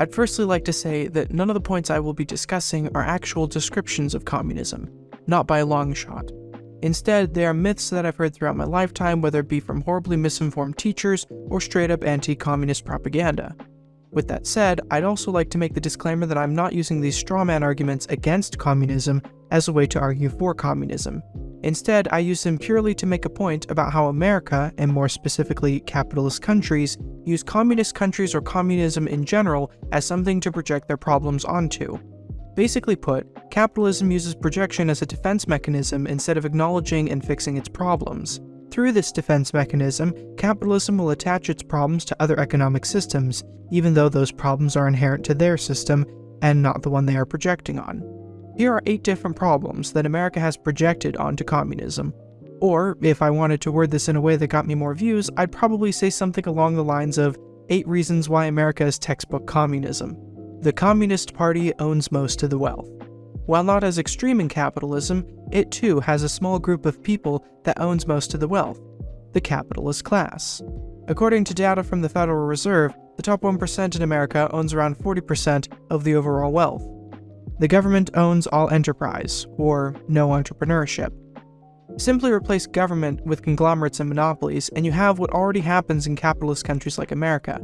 I'd firstly like to say that none of the points I will be discussing are actual descriptions of communism, not by a long shot. Instead, they are myths that I've heard throughout my lifetime, whether it be from horribly misinformed teachers or straight up anti communist propaganda. With that said, I'd also like to make the disclaimer that I'm not using these strawman arguments against communism as a way to argue for communism. Instead, I use them purely to make a point about how America, and more specifically capitalist countries, use communist countries or communism in general as something to project their problems onto. Basically put, capitalism uses projection as a defense mechanism instead of acknowledging and fixing its problems. Through this defense mechanism, capitalism will attach its problems to other economic systems, even though those problems are inherent to their system and not the one they are projecting on. Here are eight different problems that America has projected onto communism. Or, if I wanted to word this in a way that got me more views, I'd probably say something along the lines of 8 reasons why America is textbook communism. The Communist Party owns most of the wealth. While not as extreme in capitalism, it too has a small group of people that owns most of the wealth, the capitalist class. According to data from the Federal Reserve, the top 1% in America owns around 40% of the overall wealth. The government owns all enterprise, or no entrepreneurship. Simply replace government with conglomerates and monopolies, and you have what already happens in capitalist countries like America.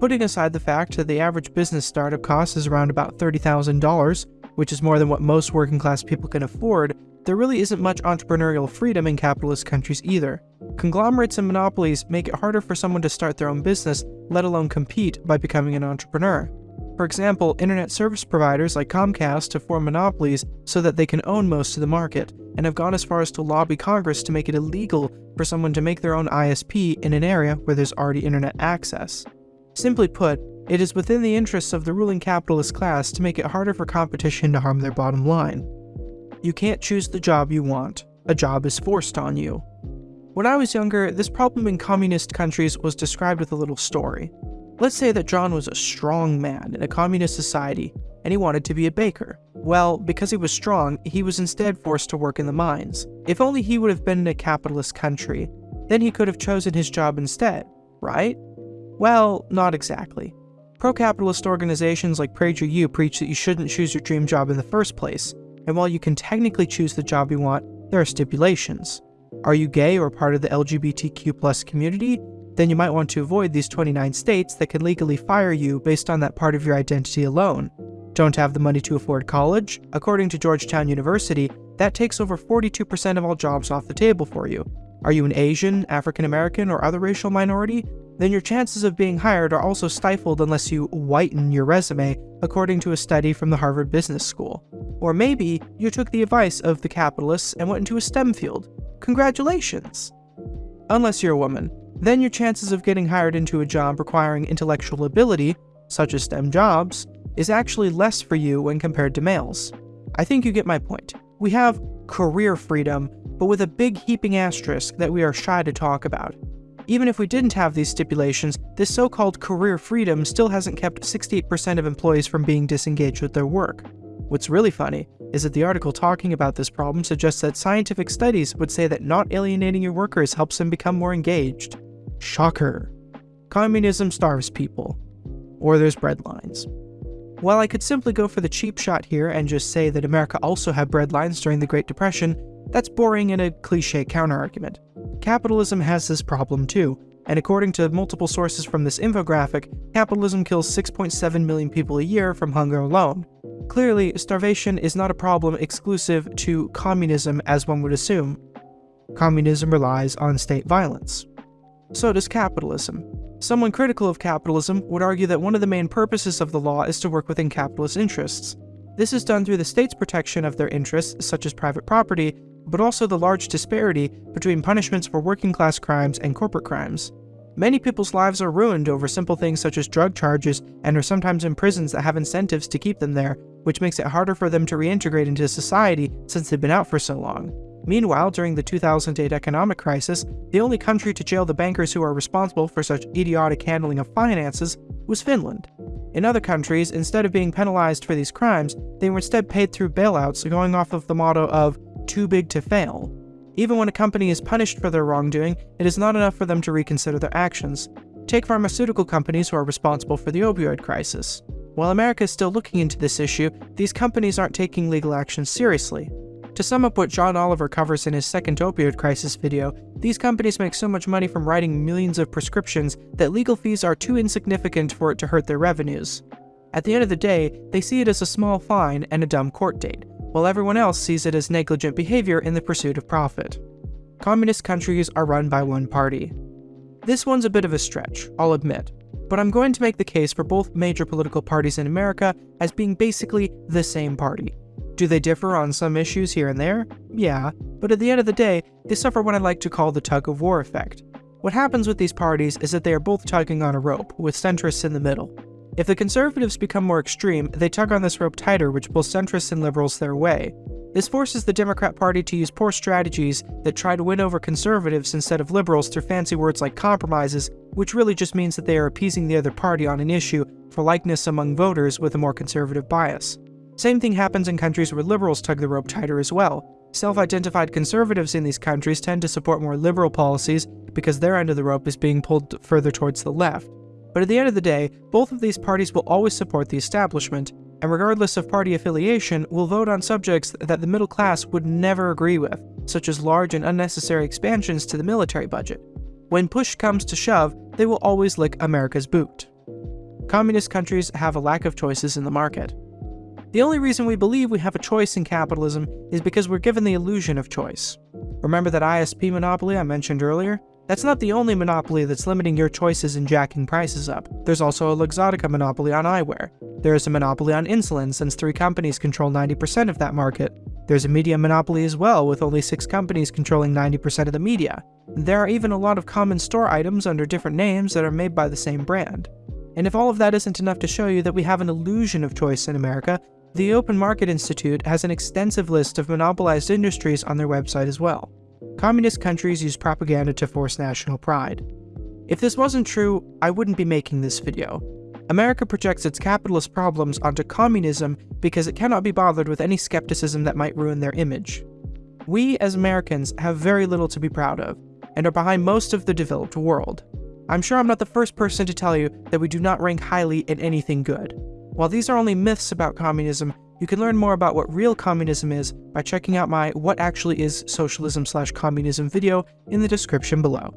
Putting aside the fact that the average business startup cost is around about $30,000, which is more than what most working class people can afford, there really isn't much entrepreneurial freedom in capitalist countries either. Conglomerates and monopolies make it harder for someone to start their own business, let alone compete by becoming an entrepreneur. For example, internet service providers like Comcast have formed monopolies so that they can own most of the market, and have gone as far as to lobby Congress to make it illegal for someone to make their own ISP in an area where there's already internet access. Simply put, it is within the interests of the ruling capitalist class to make it harder for competition to harm their bottom line. You can't choose the job you want. A job is forced on you. When I was younger, this problem in communist countries was described with a little story. Let's say that John was a strong man in a communist society, and he wanted to be a baker. Well, because he was strong, he was instead forced to work in the mines. If only he would have been in a capitalist country, then he could have chosen his job instead, right? Well, not exactly. Pro-capitalist organizations like PragerU preach that you shouldn't choose your dream job in the first place, and while you can technically choose the job you want, there are stipulations. Are you gay or part of the LGBTQ community? Then you might want to avoid these 29 states that can legally fire you based on that part of your identity alone. Don't have the money to afford college? According to Georgetown University, that takes over 42% of all jobs off the table for you. Are you an Asian, African American, or other racial minority? then your chances of being hired are also stifled unless you whiten your resume, according to a study from the Harvard Business School. Or maybe you took the advice of the capitalists and went into a STEM field. Congratulations! Unless you're a woman, then your chances of getting hired into a job requiring intellectual ability, such as STEM jobs, is actually less for you when compared to males. I think you get my point. We have career freedom, but with a big heaping asterisk that we are shy to talk about. Even if we didn't have these stipulations, this so-called career freedom still hasn't kept 68% of employees from being disengaged with their work. What's really funny is that the article talking about this problem suggests that scientific studies would say that not alienating your workers helps them become more engaged. Shocker. Communism starves people. Or there's breadlines. While I could simply go for the cheap shot here and just say that America also had breadlines during the Great Depression, that's boring and a cliche counterargument. Capitalism has this problem too, and according to multiple sources from this infographic, capitalism kills 6.7 million people a year from hunger alone. Clearly, starvation is not a problem exclusive to communism as one would assume. Communism relies on state violence. So does capitalism. Someone critical of capitalism would argue that one of the main purposes of the law is to work within capitalist interests. This is done through the state's protection of their interests, such as private property, but also the large disparity between punishments for working class crimes and corporate crimes. Many people's lives are ruined over simple things such as drug charges and are sometimes in prisons that have incentives to keep them there, which makes it harder for them to reintegrate into society since they've been out for so long. Meanwhile, during the 2008 economic crisis, the only country to jail the bankers who are responsible for such idiotic handling of finances was Finland. In other countries, instead of being penalized for these crimes, they were instead paid through bailouts going off of the motto of too big to fail. Even when a company is punished for their wrongdoing, it is not enough for them to reconsider their actions. Take pharmaceutical companies who are responsible for the opioid crisis. While America is still looking into this issue, these companies aren't taking legal action seriously. To sum up what John Oliver covers in his second opioid crisis video, these companies make so much money from writing millions of prescriptions that legal fees are too insignificant for it to hurt their revenues. At the end of the day, they see it as a small fine and a dumb court date, while everyone else sees it as negligent behavior in the pursuit of profit. Communist countries are run by one party. This one's a bit of a stretch, I'll admit, but I'm going to make the case for both major political parties in America as being basically the same party. Do they differ on some issues here and there? Yeah, but at the end of the day, they suffer what I like to call the tug of war effect. What happens with these parties is that they are both tugging on a rope, with centrists in the middle. If the conservatives become more extreme, they tug on this rope tighter, which pulls centrists and liberals their way. This forces the Democrat Party to use poor strategies that try to win over conservatives instead of liberals through fancy words like compromises, which really just means that they are appeasing the other party on an issue for likeness among voters with a more conservative bias. Same thing happens in countries where liberals tug the rope tighter as well. Self-identified conservatives in these countries tend to support more liberal policies because their end of the rope is being pulled further towards the left. But at the end of the day, both of these parties will always support the establishment, and regardless of party affiliation, will vote on subjects that the middle class would never agree with, such as large and unnecessary expansions to the military budget. When push comes to shove, they will always lick America's boot. Communist countries have a lack of choices in the market. The only reason we believe we have a choice in capitalism is because we're given the illusion of choice. Remember that ISP monopoly I mentioned earlier? That's not the only monopoly that's limiting your choices and jacking prices up. There's also a Luxottica monopoly on eyewear. There is a monopoly on insulin since three companies control 90% of that market. There's a media monopoly as well, with only six companies controlling 90% of the media. There are even a lot of common store items under different names that are made by the same brand. And if all of that isn't enough to show you that we have an illusion of choice in America, the Open Market Institute has an extensive list of monopolized industries on their website as well. Communist countries use propaganda to force national pride. If this wasn't true, I wouldn't be making this video. America projects its capitalist problems onto communism because it cannot be bothered with any skepticism that might ruin their image. We, as Americans, have very little to be proud of, and are behind most of the developed world. I'm sure I'm not the first person to tell you that we do not rank highly in anything good. While these are only myths about communism, you can learn more about what real communism is by checking out my What Actually Is Socialism Slash Communism video in the description below.